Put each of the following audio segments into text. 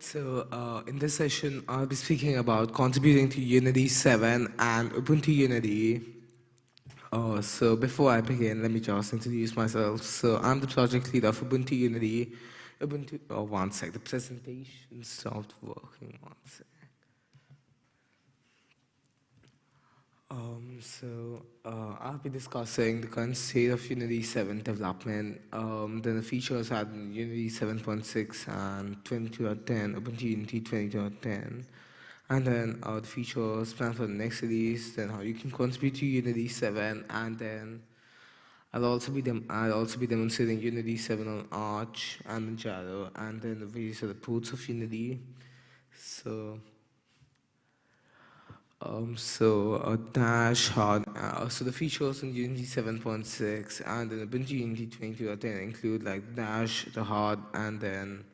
So uh, in this session, I'll be speaking about contributing to Unity 7 and Ubuntu Unity. Uh, so before I begin, let me just introduce myself. So I'm the project leader of Ubuntu Unity. Ubuntu, oh, one sec, the presentation stopped working, one sec. Um, so uh, I'll be discussing the current state of Unity 7 development, um, then the features at Unity 7.6 and 22.10, Ubuntu Unity 20.10, and then uh, the features planned for the next release, then how you can contribute to Unity 7, and then I'll also be I'll also be demonstrating Unity 7 on Arch and Manjaro, and then the various other ports of Unity. So um, so a dash hard, uh, so the features in Unity 7.6 and in Ubuntu Unity 20.10 include like dash, the hard, and then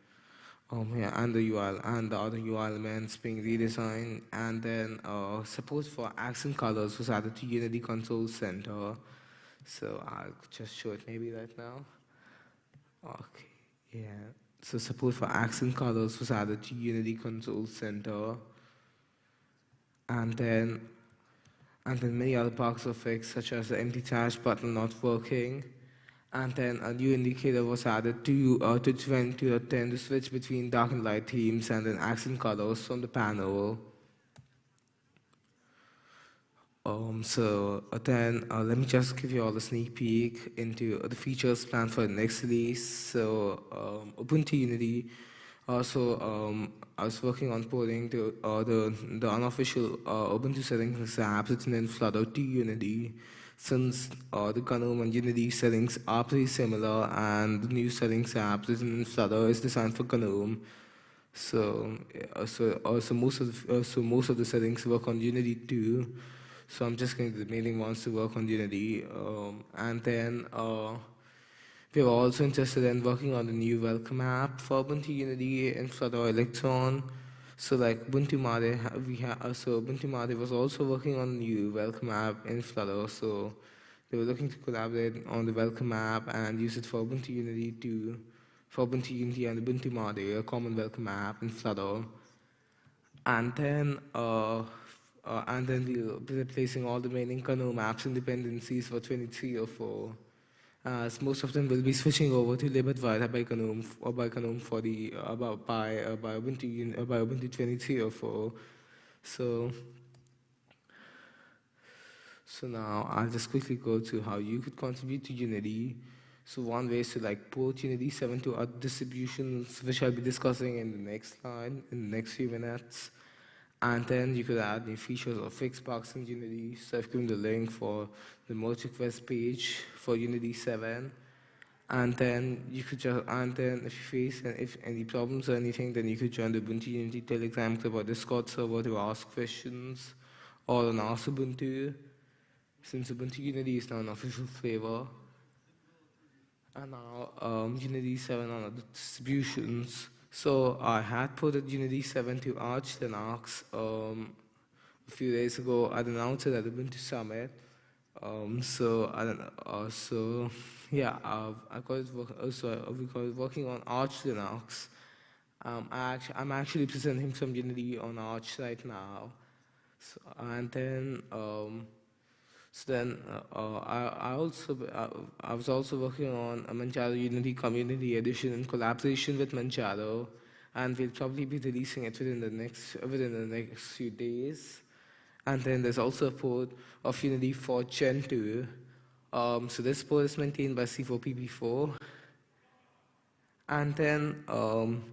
um, yeah, and the URL and the other UI elements being redesigned, and then uh, support for accent colors was added to Unity Control Center. So I'll just show it maybe right now. Okay, yeah. So support for accent colors was added to Unity Control Center and then and then many other bugs or fixed, such as the empty trash button not working. And then a new indicator was added to uh, to 20 to 10 to switch between dark and light themes and then accent colors from the panel. Um, so uh, then uh, let me just give you all a sneak peek into the features planned for the next release. So um, Ubuntu Unity also, um, I was working on porting the, uh, the, the unofficial uh, Ubuntu settings app written in Flutter to Unity, since uh, the GNOME and Unity settings are pretty similar, and the new settings app written in Flutter is designed for GNOME. So, uh, so, uh, so most of the, uh, so most of the settings work on Unity too. So I'm just going to the remaining ones to work on Unity, um, and then. We are also interested in working on the new welcome app for Ubuntu Unity and Flutter Electron. So like Ubuntu Mate, we have uh, so Ubuntu Mate was also working on the new welcome app in Flutter. So they were looking to collaborate on the welcome app and use it for Ubuntu Unity to for Ubuntu Unity and Ubuntu Mate, a common welcome app in Flutter. And then uh, uh, and then be replacing all the remaining GNOME apps and dependencies for 2304 as most of them will be switching over to libadwaita by GNOME or by GNOME for the uh, about by uh, by Ubuntu uh, by Ubuntu 23 or 4. So so now I'll just quickly go to how you could contribute to Unity. So one way is to like port Unity 7 to other distributions, which I'll be discussing in the next line, in the next few minutes. And then you could add new features or fix bugs in Unity. So I've given the link for the merge request page for Unity 7. And then you could just, and then if you face if any problems or anything, then you could join the Ubuntu Unity Telegram group or Discord server to ask questions or on Ask Ubuntu, since Ubuntu Unity is now an official flavor. And now um, Unity 7 on the distributions. So I had put Unity 7 to Arch Linux um, a few days ago. I announced it at Ubuntu Summit. Um, so I don't know. Uh, so yeah, I got work, also uh, because working on Arch Linux. Um, I actually, I'm actually presenting some Unity on Arch right now. So, and then um, so then uh, uh, I, I, also uh, I was also working on a Manjaro Unity Community Edition in collaboration with Manjaro, and we'll probably be releasing it within the next within the next few days. And then there's also a port of Unity for Gentoo. Um, so this port is maintained by C4PP4. And then um,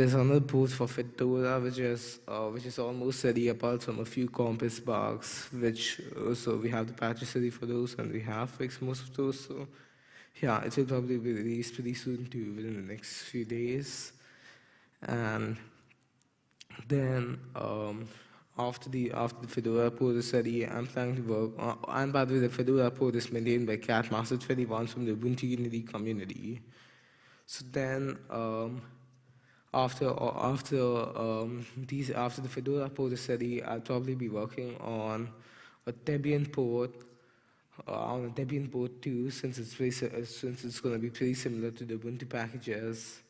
there's another port for Fedora, which is uh, which is almost ready apart from a few Compiz bugs, which uh, so we have the patches ready for those, and we have fixed most of those. So yeah, it will probably be released pretty soon too, within the next few days. And then um, after the after the Fedora port is ready, I'm planning to work. Uh, and by the way, the Fedora port is maintained by Catmaster21 from the Ubuntu Unity community. So then. Um, after after um, these after the Fedora port is ready, I'll probably be working on a Debian port uh, on a Debian port too, since it's very, uh, since it's going to be pretty similar to the Ubuntu packages.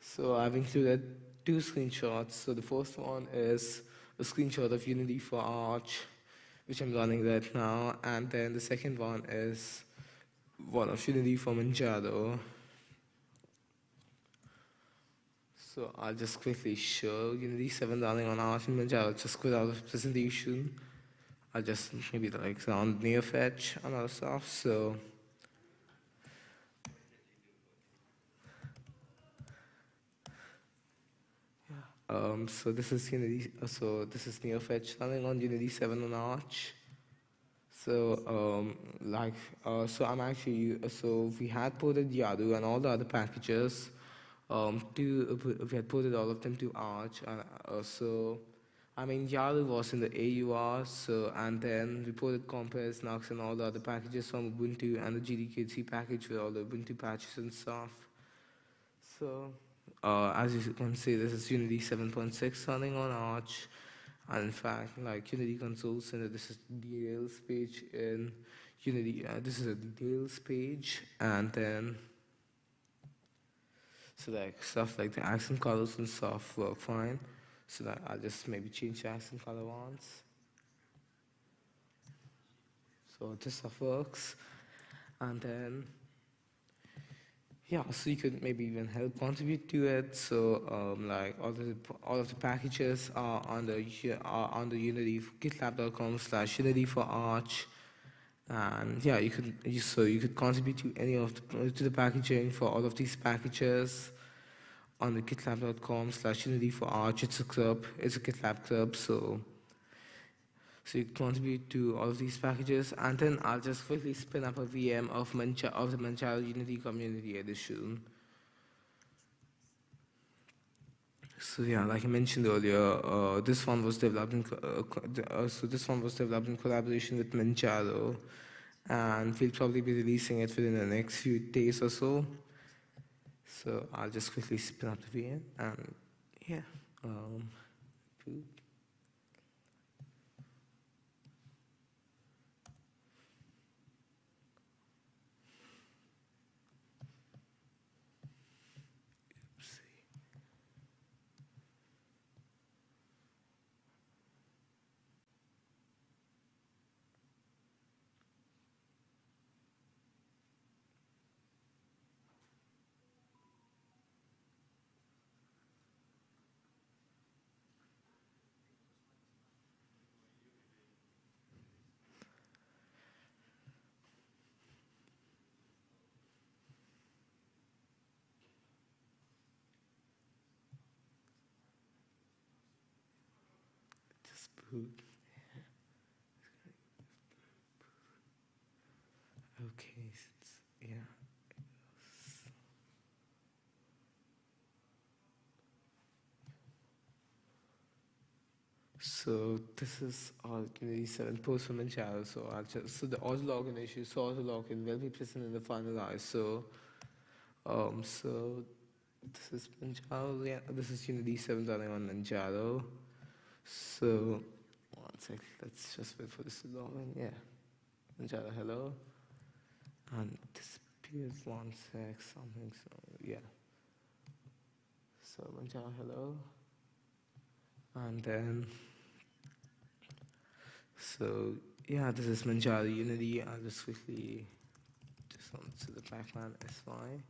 So I've included two screenshots. So the first one is a screenshot of Unity for Arch, which I'm running right now, and then the second one is one of Unity for Manjaro. So I'll just quickly show you Unity 7 running on Arch and Manjaro. Just quit out of presentation. I'll just maybe like sound NeoFetch and other stuff. So Um, so this is Unity. So this is NeoFetch running on Unity 7 on Arch. So um, like uh, so I'm actually so we had ported Yaru and all the other packages um, to we had ported all of them to Arch. Uh, uh, so I mean Yaru was in the AUR. So and then we ported Compiz, Nux, and all the other packages from Ubuntu and the GTK3 package with all the Ubuntu patches and stuff. So uh, as you can see, this is Unity 7.6 running on Arch. And in fact, like Unity Control Center, this is the details page in Unity. Uh, this is a details page, and then so like stuff like the accent colors and stuff work fine. So that I'll just maybe change the accent color once. So this stuff works, and then yeah, so you could maybe even help contribute to it. So um, like all the all of the packages are on the are on Unity GitLab.com slash Unity for Arch, and yeah, you could so you could contribute to any of the to the packaging for all of these packages on the GitLab.com slash Unity for Arch. It's a club. It's a GitLab club. So so you contribute to all of these packages, and then I'll just quickly spin up a VM of, Mancha of the Manjaro Unity Community Edition. So yeah, like I mentioned earlier, uh, this one was developed in uh, uh, so this one was developed in collaboration with Manjaro, and we'll probably be releasing it within the next few days or so. So I'll just quickly spin up the VM, and yeah. Um, Okay, yeah. So this is all Unity 7 post from Manjaro. So just so the auto login issue, so auto login will be present in the final finalize. So um so this is Manjaro, yeah, this is Unity 7 running on Manjaro. So sec. Let's just wait for this to log in. Yeah. Manjaro, hello. And disappears one sec, something. So, yeah. So, Manjaro, hello. And then, so, yeah, this is Manjaro Unity. I'll just quickly just on to the background SY.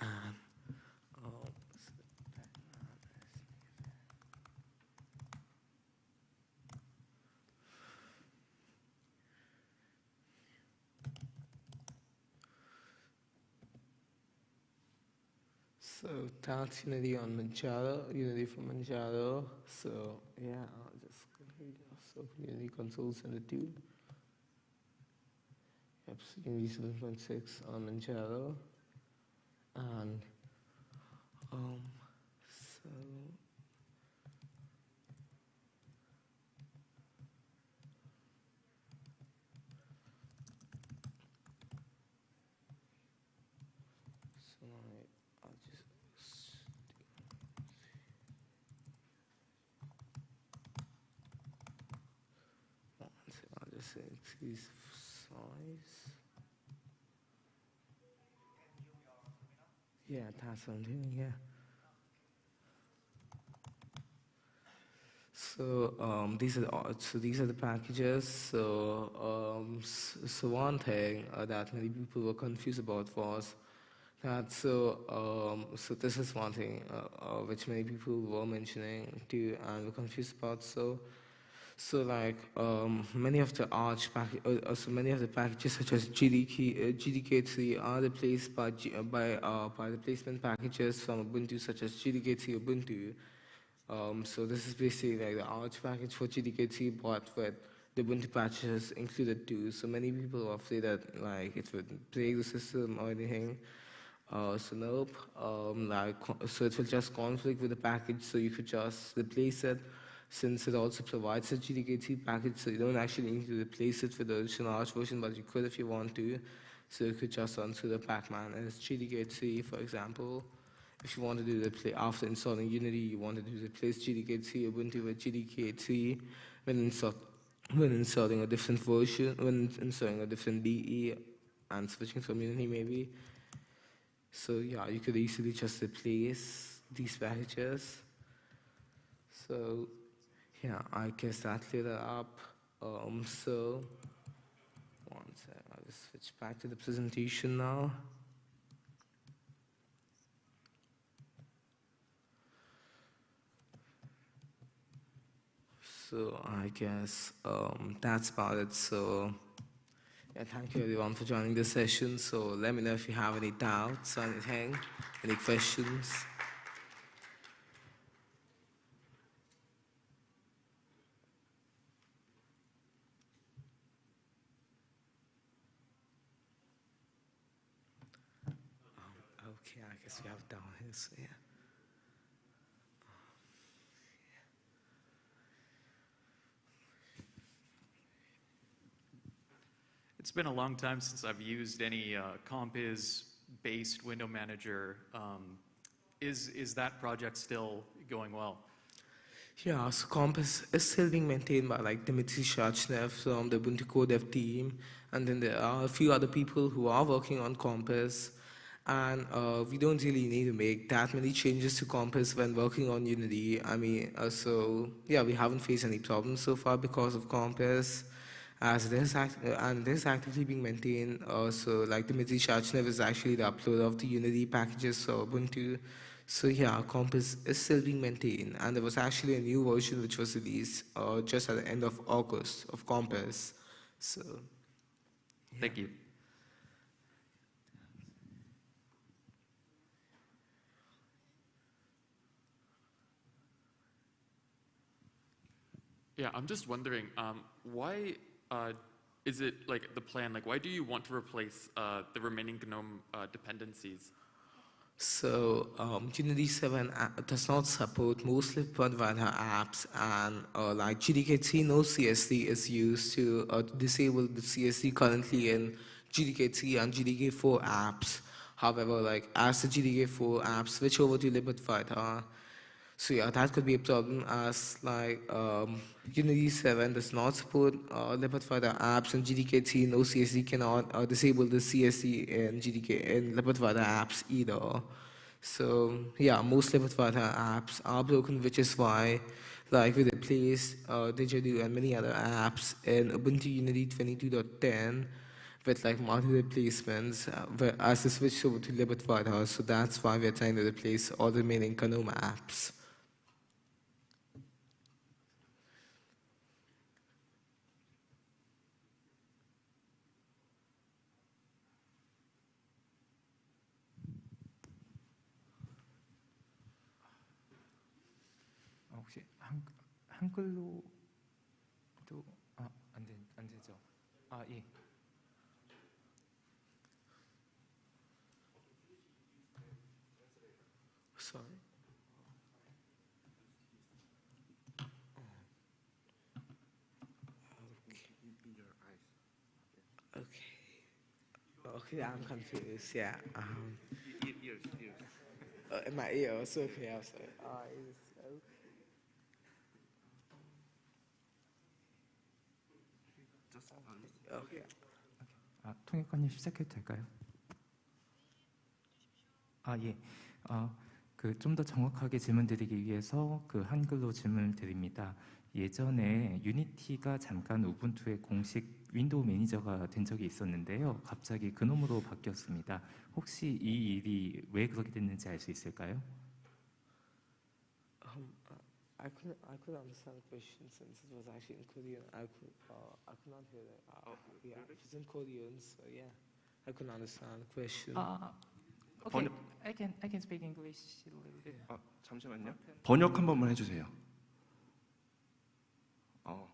Um, so task Unity on Manjaro, Unity for Manjaro. So yeah, I'll just so Unity console send it to. Yep, so Unity 7.6 on Manjaro. And um so Yeah, doing, yeah. So um, these are the, so these are the packages. So um, so one thing uh, that many people were confused about was that so um, so this is one thing uh, uh, which many people were mentioning too and were confused about. So so like um, many of the Arch pack- uh, uh, so many of the packages such as GTK, uh, GTK3 are replaced by G- uh, by uh, by replacement packages from Ubuntu such as GTK3 Ubuntu. Um, so this is basically like the Arch package for GTK3, but with the Ubuntu patches included too. So many people are afraid that like it would break the system or anything. Uh, so nope. Um, like so it will just conflict with the package, so you could just replace it. Since it also provides a GTK3 package, so you don't actually need to replace it with the original Arch version, but you could if you want to. So you could just run through the Pacman as GTK3, for example. If you want to do the after installing Unity, you want to do replace GTK3 Ubuntu with GTK3 when install when installing a different version, when installing a different DE and switching from Unity maybe. So yeah, you could easily just replace these packages. So yeah, I guess that cleared it up. Um, so one sec, I'll just switch back to the presentation now. So I guess um, that's about it. So yeah, thank you everyone for joining the session. So let me know if you have any doubts or anything, any questions. Um, okay, I guess we have down yeah. It's been a long time since I've used any uh, Compiz-based window manager. Um, Is, is that project still going well? Yeah, so Compiz is still being maintained by like Dmitry Shachnev from the Ubuntu Core Dev team, and then there are a few other people who are working on Compiz. And uh, we don't really need to make that many changes to Compiz when working on Unity. I mean, uh, so yeah, we haven't faced any problems so far because of Compiz, as it is act- uh, and it is actively being maintained. Uh, so like Dmitry Shachnev is actually the uploader of the Unity packages for Ubuntu. So yeah, Compiz is still being maintained, and there was actually a new version which was released uh, just at the end of August of Compiz. So Thank you. Yeah, I'm just wondering, um, why uh, is it like the plan? Like, why do you want to replace uh, the remaining GNOME uh, dependencies? So um, Unity 7 does not support mostly provider apps, and uh, like GTK3 no CSD is used to uh, disable the CSD currently in GTK3 and GTK4 apps. However, like as the GTK4 apps switch over to libadwaita, so yeah, that could be a problem as like um, Unity 7 does not support uh, libadwaita apps and GTK3 no CSD cannot uh, disable the CSD in GTK in libadwaita apps either. So yeah, most libadwaita apps are broken, which is why like we replaced uh, Didgeridoo and many other apps in Ubuntu Unity 22.10 with like multi replacements uh, as they switch over to libadwaita. So that's why we're trying to replace all the remaining Kanoma apps. 혹시 한, 한글로도 아, 안, 되, 안 되죠? 아, 예. Sorry. Okay. Okay, I'm confused. Yeah. Um, uh, in my ear. So okay. I was like, 아, 통역관님 시작해도 될까요? 아 예. 어, 그좀 더 정확하게 질문드리기 위해서 그 한글로 질문을 드립니다. 예전에 유니티가 잠깐 우분투의 공식 윈도우 매니저가 된 적이 있었는데요. 갑자기 그놈으로 바뀌었습니다. 혹시 이 일이 왜 그렇게 됐는지 알 수 있을까요? Um, uh, I couldn't, I couldn't understand the question since it was actually in Korean. I could, uh, I could not hear it. Uh, yeah, it's in Korean, so yeah, I couldn't understand the question. 아, okay. I can I can speak English a little bit. 아, 잠시만요. 번역 한 번만 해주세요. 어.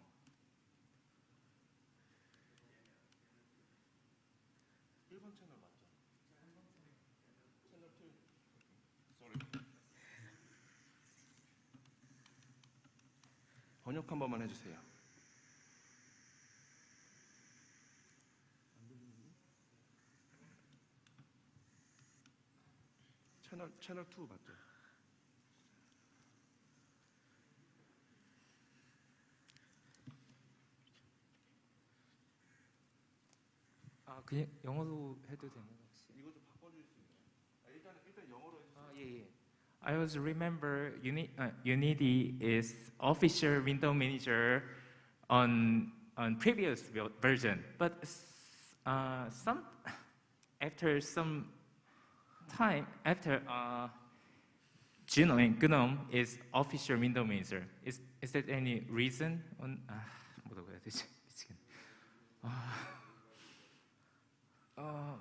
번역 한 번만 해주세요. 채널 채널 2 맞죠? 아 그냥 영어로 해도 되나요 혹시? 이거 좀 바꿔줄 수 있나요? 아, 일단 일단 영어로 해 주세요. 아, 예, 예. I was remember Uni, uh, Unity is official window manager on on previous ver- version, but s- uh, some after some time after uh, GNOME, GNOME is official window manager. Is is that any reason? On 아, 뭐라고 해야 되지? 미치겠네. 아, 어,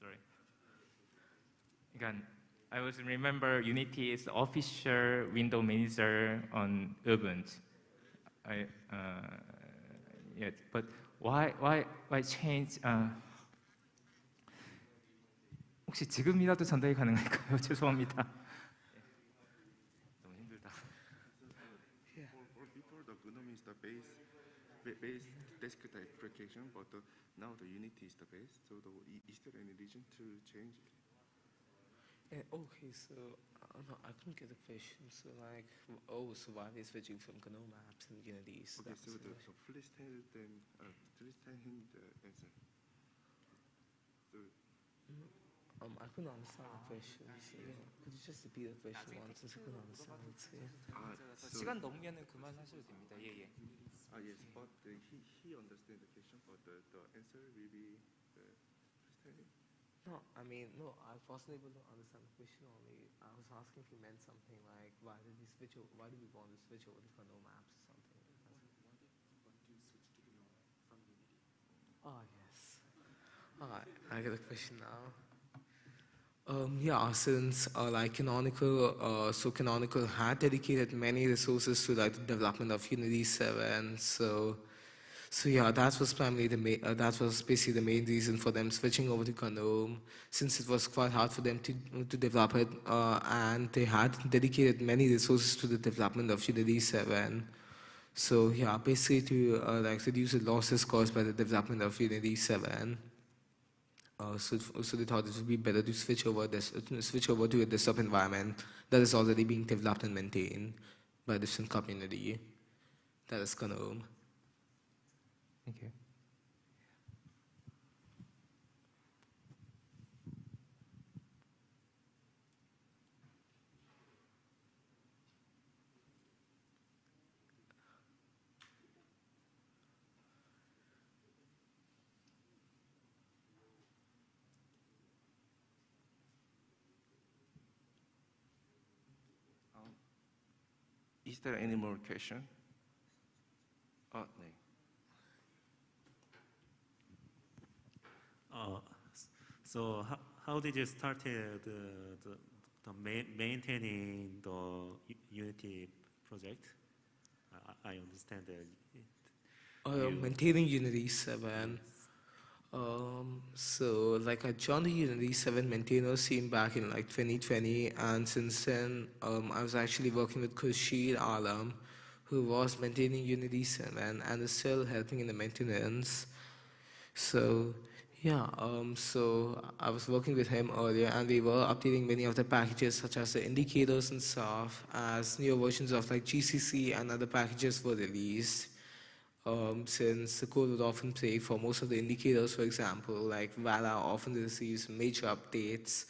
sorry. 그러니까 I was remember Unity is official window manager on Ubuntu. I uh, yeah, but why why why change? Uh, 혹시 지금이라도 전달이 가능할까요? 죄송합니다. 너무 힘들다. Or, or before the GNOME is the base ba- base desktop application, but the, now the Unity is the base. So the, i- is there any reason to change it? Yeah, okay, so uh, no, I couldn't get the question. So like, w- oh, so why are they switching from GNOME apps and Unity? So Okay, that's so the the, question. so please tell them, uh, please tell him the answer. So Um, I couldn't understand the question. So, yeah. Could you just repeat the question once since I couldn't understand it? So, yeah. ah, so, 시간 넘으면은 그만하셔도 됩니다. 예 예. ah yes, but uh, he he understand the question, but the, the answer will be no, I mean, no, I wasn't able to understand the question only. I was asking if you meant something like, why did we switch over, why did we want to switch over to GNOME apps or something? Oh, yes. Alright, I get the question now. Um, yeah, since uh, like Canonical, uh, so Canonical had dedicated many resources to like the development of Unity 7, so so yeah, that was primarily the main, uh, that was basically the main reason for them switching over to GNOME, since it was quite hard for them to to develop it, uh, and they had dedicated many resources to the development of Unity 7. So yeah, basically to uh, like reduce the losses caused by the development of Unity 7. Uh, so, so they thought it would be better to switch over this, to switch over to a desktop environment that is already being developed and maintained by a different community. That is GNOME. Thank you. Um, is there any more question? Oh, 아, 네. Uh, so how, how did you started the, the, the ma- maintaining the Unity project? I, I understand that. It, Uh, maintaining Unity 7. Um, so, like, I joined the Unity 7 maintainer scene back in like 2020, and since then, um, I was actually working with Khurshid Alam, who was maintaining Unity 7 and is still helping in the maintenance. So, yeah, um, so I was working with him earlier, and we were updating many of the packages, such as the indicators and stuff, as newer versions of like GCC and other packages were released. um, since the code would often play for most of the indicators, for example, like VALA often receives major updates.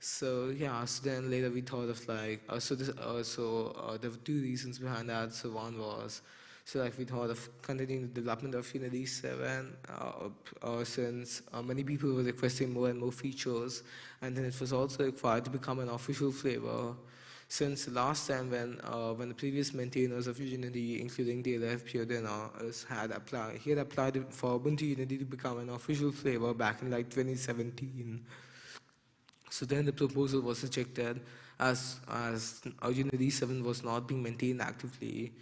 So yeah, so then later we thought of like, uh, so this, uh, so uh, there were two reasons behind that. So one was, so like we thought of continuing the development of Unity 7, uh, since uh, many people were requesting more and more features, and then it was also required to become an official flavor. Since last time when uh, when the previous maintainers of Unity, including DLF Piodena, had applied, he had applied for Ubuntu Unity to become an official flavor back in like 2017. So then the proposal was rejected as as uh, Unity 7 was not being maintained actively.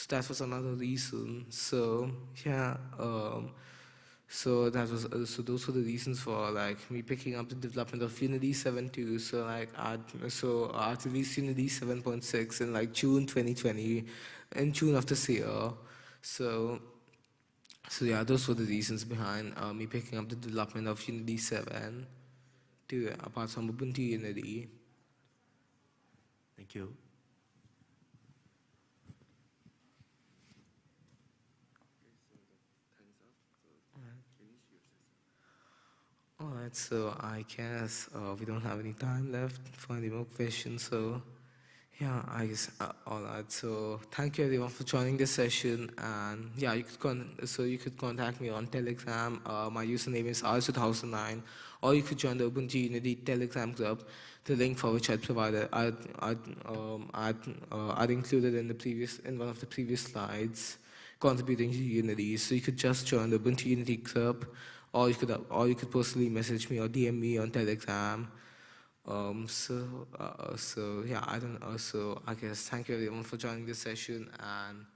So that was another reason. So yeah, um, so that was uh, so those were the reasons for like me picking up the development of Unity 7.2. So like I so I released Unity 7.6 in like June 2020, in June of this year. So so yeah, those were the reasons behind uh, me picking up the development of Unity 7 to apart from Ubuntu Unity. Thank you. All right, so I guess uh, we don't have any time left for any more questions. So, yeah, I guess uh, all right. So, thank you everyone for joining this session. And yeah, you could con- so you could contact me on Telegram. Uh, my username is r2009, or you could join the Ubuntu Unity Telegram group. The link for which I provided, I'd, I'd, um, I'd, uh, I'd included in the previous in one of the previous slides, contributing to Unity. So you could just join the Ubuntu Unity group or you could or you could personally message me or DM me on Telegram. Um, so uh, so yeah, I don't. Uh, so I guess thank you everyone for joining this session and.